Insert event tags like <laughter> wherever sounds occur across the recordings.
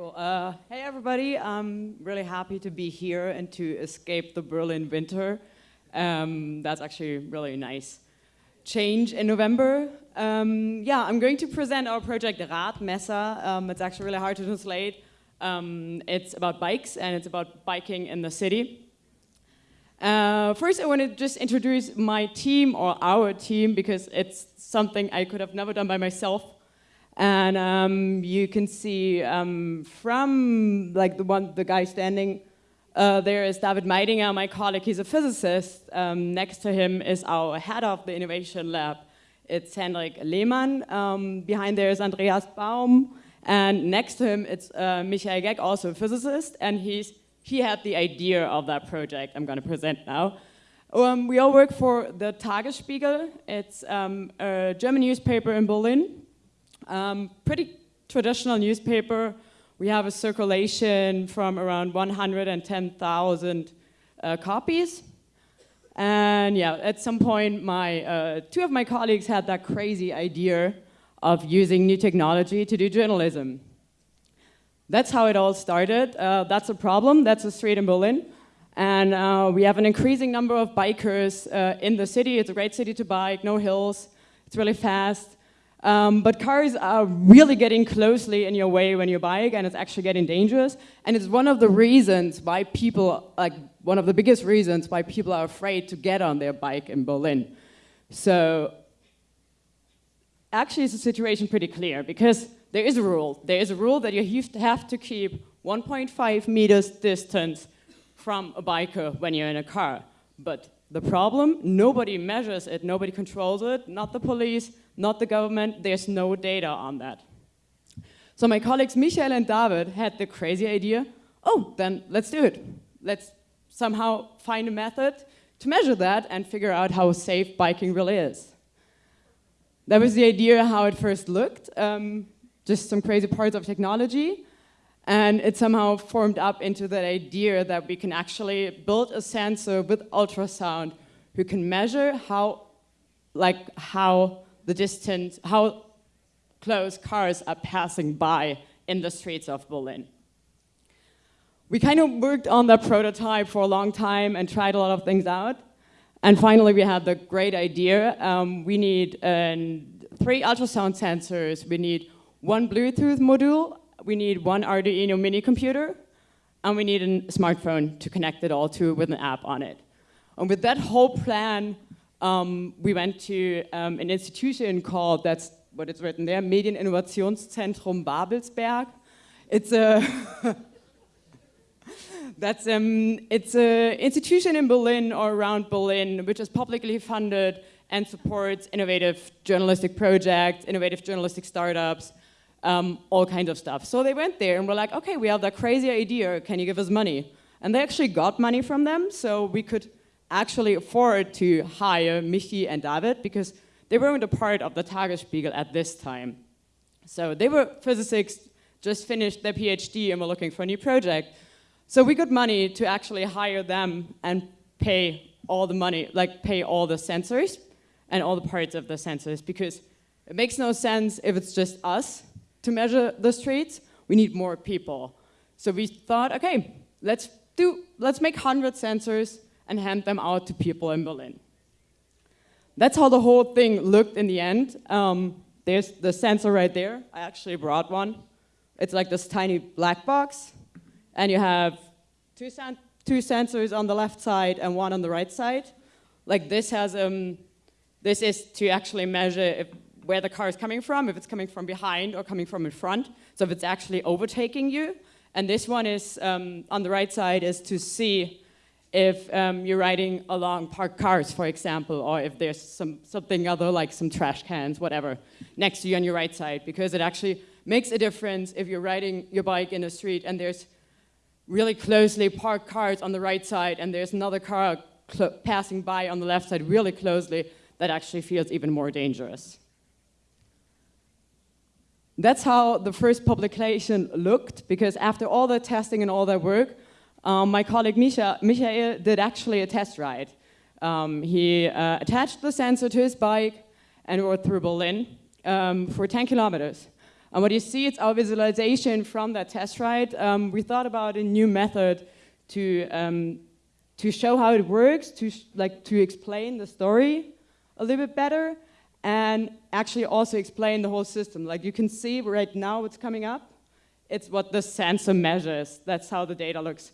Cool. Uh, hey, everybody. I'm really happy to be here and to escape the Berlin winter. Um, that's actually really nice. Change in November. Um, yeah, I'm going to present our project Radmesser. Um, it's actually really hard to translate. Um, it's about bikes and it's about biking in the city. Uh, first, I want to just introduce my team or our team because it's something I could have never done by myself. And um, you can see um, from like the one, the guy standing uh, there is David Meidinger, my colleague, he's a physicist. Um, next to him is our head of the innovation lab. It's Hendrik Lehmann. Um, behind there is Andreas Baum. And next to him, it's uh, Michael Gegg, also a physicist. And he's, he had the idea of that project I'm going to present now. Um, we all work for the Tagesspiegel. It's um, a German newspaper in Berlin. Um, pretty traditional newspaper. We have a circulation from around 110,000 uh, copies. And yeah, at some point, my, uh, two of my colleagues had that crazy idea of using new technology to do journalism. That's how it all started. Uh, that's a problem. That's a street in Berlin. And uh, we have an increasing number of bikers uh, in the city. It's a great city to bike, no hills. It's really fast. Um, but cars are really getting closely in your way when you bike and it's actually getting dangerous. And it's one of the reasons why people, like one of the biggest reasons why people are afraid to get on their bike in Berlin. So actually it's a situation pretty clear because there is a rule. There is a rule that you have to keep 1.5 meters distance from a biker when you're in a car. But the problem, nobody measures it, nobody controls it, not the police, not the government, there's no data on that. So my colleagues Michael and David had the crazy idea, oh, then let's do it. Let's somehow find a method to measure that and figure out how safe biking really is. That was the idea how it first looked, um, just some crazy parts of technology. And it somehow formed up into that idea that we can actually build a sensor with ultrasound who can measure how, like how the distance, how close cars are passing by in the streets of Berlin. We kind of worked on that prototype for a long time and tried a lot of things out. And finally, we had the great idea. Um, we need three ultrasound sensors. We need one Bluetooth module. We need one Arduino mini computer. And we need a smartphone to connect it all to with an app on it. And with that whole plan, um, we went to um, an institution called, that's what it's written there, Medieninnovationszentrum Babelsberg. It's a, <laughs> that's, um, it's an institution in Berlin or around Berlin, which is publicly funded and supports innovative journalistic projects, innovative journalistic startups, um, all kinds of stuff. So they went there and were like, okay, we have that crazy idea, can you give us money? And they actually got money from them, so we could actually afford to hire Michi and David because they weren't a part of the Tagesspiegel at this time. So they were physicists, just finished their PhD and were looking for a new project. So we got money to actually hire them and pay all the money, like pay all the sensors and all the parts of the sensors because it makes no sense if it's just us to measure the streets. We need more people. So we thought, okay, let's do, let's make 100 sensors and hand them out to people in Berlin. That's how the whole thing looked in the end. Um, there's the sensor right there. I actually brought one. It's like this tiny black box. And you have two, sen two sensors on the left side and one on the right side. Like this has, um, this is to actually measure if, where the car is coming from, if it's coming from behind or coming from in front. So if it's actually overtaking you. And this one is, um, on the right side, is to see if um, you're riding along parked cars, for example, or if there's some, something other like some trash cans, whatever, next to you on your right side, because it actually makes a difference if you're riding your bike in the street and there's really closely parked cars on the right side and there's another car passing by on the left side really closely, that actually feels even more dangerous. That's how the first publication looked, because after all the testing and all that work, um, my colleague Misha, Michael did actually a test ride. Um, he uh, attached the sensor to his bike and rode through Berlin um, for 10 kilometers. And what you see, it's our visualization from that test ride. Um, we thought about a new method to, um, to show how it works, to, like, to explain the story a little bit better, and actually also explain the whole system. Like you can see right now what's coming up. It's what the sensor measures. That's how the data looks.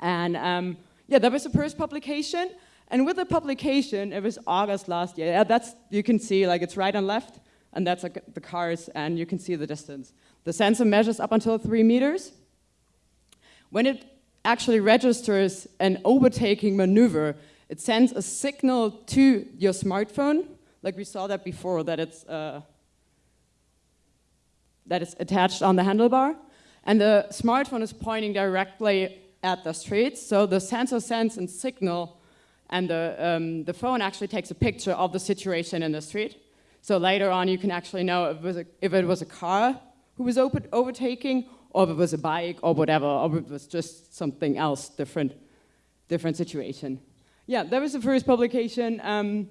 And um, yeah, that was the first publication. And with the publication, it was August last year. Yeah, that's, you can see, like it's right and left, and that's like the cars, and you can see the distance. The sensor measures up until three meters. When it actually registers an overtaking maneuver, it sends a signal to your smartphone, like we saw that before, that it's, uh, that it's attached on the handlebar. And the smartphone is pointing directly at the street, so the sensor sends a signal and the, um, the phone actually takes a picture of the situation in the street. So later on you can actually know if it was a, it was a car who was overtaking or if it was a bike or whatever, or if it was just something else, different, different situation. Yeah, that was the first publication. Um,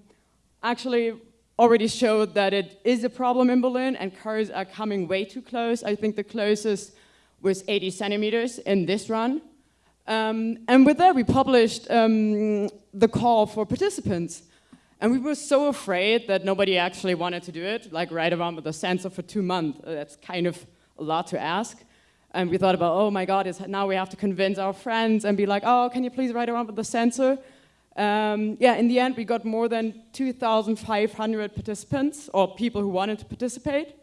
actually already showed that it is a problem in Berlin and cars are coming way too close. I think the closest was 80 centimeters in this run. Um, and with that, we published um, the call for participants. And we were so afraid that nobody actually wanted to do it, like ride around with a sensor for two months. Uh, that's kind of a lot to ask. And we thought about, oh my God, now we have to convince our friends and be like, oh, can you please ride around with the sensor? Um, yeah, in the end, we got more than 2,500 participants or people who wanted to participate.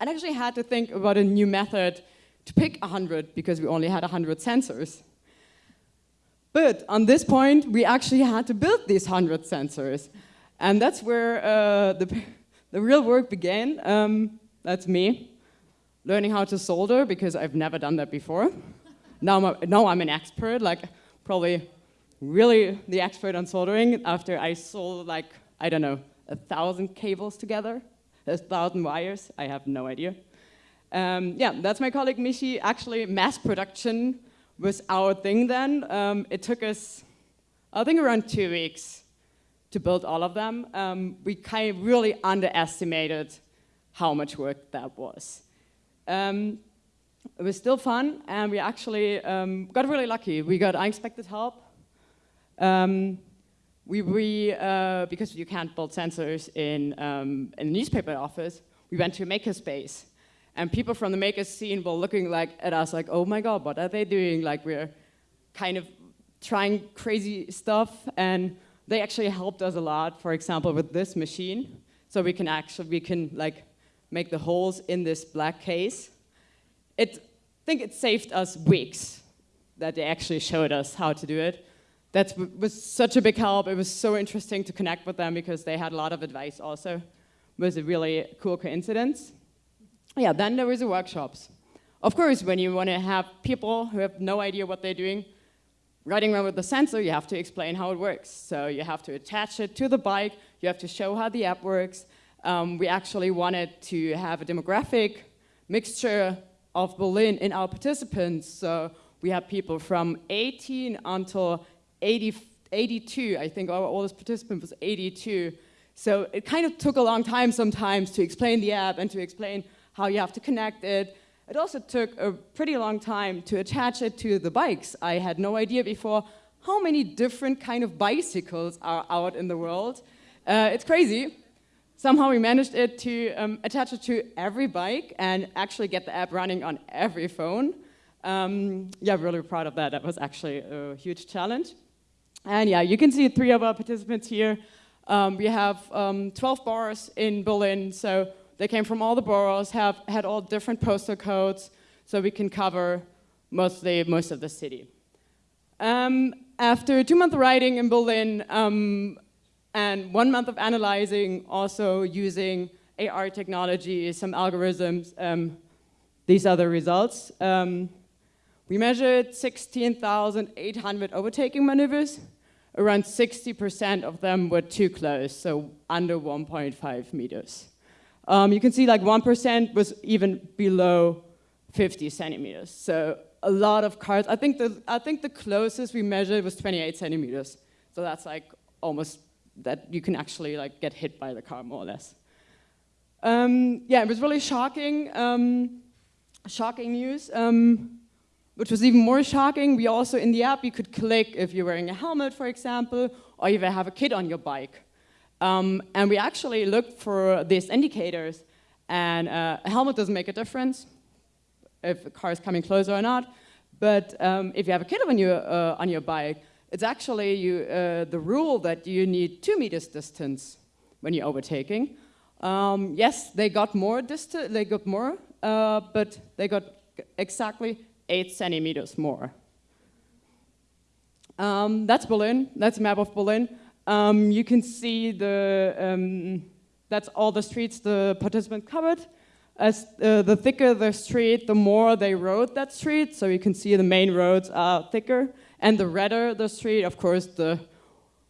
And actually had to think about a new method to pick 100 because we only had 100 sensors. But on this point, we actually had to build these 100 sensors. And that's where uh, the, <laughs> the real work began. Um, that's me, learning how to solder because I've never done that before. now, I'm a, now I'm an expert, like probably really the expert on soldering after I sold like, I don't know, a thousand cables together, a thousand wires, I have no idea. Um, yeah, that's my colleague Michi. Actually, mass production was our thing then. Um, it took us, I think around two weeks to build all of them. Um, we kind of really underestimated how much work that was. Um, it was still fun, and we actually um, got really lucky. We got unexpected help um, we, we uh, because you can't build sensors in, um, in a newspaper office, we went to a makerspace. And people from the maker scene were looking like at us like, oh my God, what are they doing? Like we're kind of trying crazy stuff. And they actually helped us a lot, for example, with this machine. So we can actually, we can like make the holes in this black case. It, I think it saved us weeks that they actually showed us how to do it that was such a big help. It was so interesting to connect with them because they had a lot of advice also. It was a really cool coincidence. Yeah, then there was the workshops. Of course, when you want to have people who have no idea what they're doing, riding around with the sensor, you have to explain how it works. So you have to attach it to the bike, you have to show how the app works. Um, we actually wanted to have a demographic mixture of Berlin in our participants. So we had people from 18 until 80, 82, I think our oldest participant was 82. So it kind of took a long time sometimes to explain the app and to explain how you have to connect it. It also took a pretty long time to attach it to the bikes. I had no idea before how many different kind of bicycles are out in the world. Uh, it's crazy. Somehow we managed it to um, attach it to every bike and actually get the app running on every phone. Um, yeah, really proud of that. That was actually a huge challenge. And yeah, you can see three of our participants here. Um, we have um, 12 bars in Berlin, so they came from all the boroughs, have had all different postal codes, so we can cover mostly most of the city. Um, after two months of riding in Berlin um, and one month of analyzing, also using AR technology, some algorithms, um, these are the results. Um, we measured 16,800 overtaking maneuvers around 60% of them were too close, so under 1.5 meters. Um, you can see like 1% was even below 50 centimeters. So a lot of cars, I think the, I think the closest we measured was 28 centimeters. So that's like almost that you can actually like get hit by the car more or less. Um, yeah, it was really shocking, um, shocking news. Um, which was even more shocking, we also, in the app, you could click if you're wearing a helmet, for example, or if you have a kid on your bike. Um, and we actually looked for these indicators, and uh, a helmet doesn't make a difference if a car is coming closer or not. But um, if you have a kid on your, uh, on your bike, it's actually you, uh, the rule that you need two meters distance when you're overtaking. Um, yes, they got more distance, they got more, uh, but they got exactly eight centimeters more. Um, that's Berlin, that's a map of Berlin. Um, you can see the, um, that's all the streets the participants covered. As uh, the thicker the street, the more they rode that street. So you can see the main roads are thicker. And the redder the street, of course, the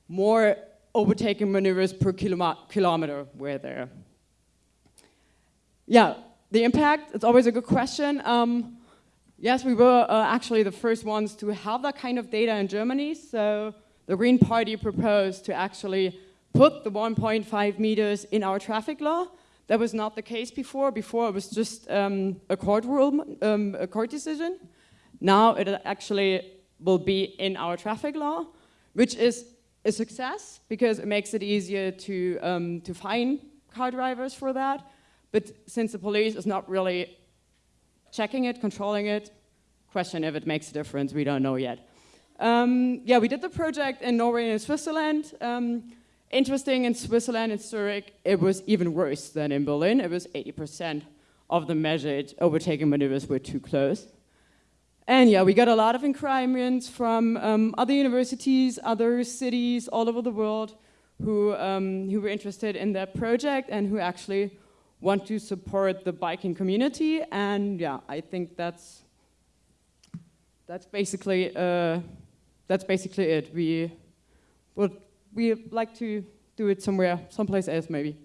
more overtaking maneuvers per kilometer were there. Yeah, the impact, it's always a good question. Um, yes, we were uh, actually the first ones to have that kind of data in Germany. So the Green Party proposed to actually put the 1.5 meters in our traffic law. That was not the case before. Before it was just um, a court rule, um, a court decision. Now it actually will be in our traffic law, which is a success because it makes it easier to, um, to fine car drivers for that. But since the police is not really checking it, controlling it, question if it makes a difference, we don't know yet. Um, yeah, we did the project in Norway and Switzerland. Um, interesting, in Switzerland, in Zurich, it was even worse than in Berlin. It was 80% of the measured overtaking maneuvers were too close. And yeah, we got a lot of inquiries from um, other universities, other cities all over the world who, um, who were interested in that project and who actually want to support the biking community. And yeah, I think that's, that's basically uh, that's basically it. We would we like to do it somewhere, someplace else maybe.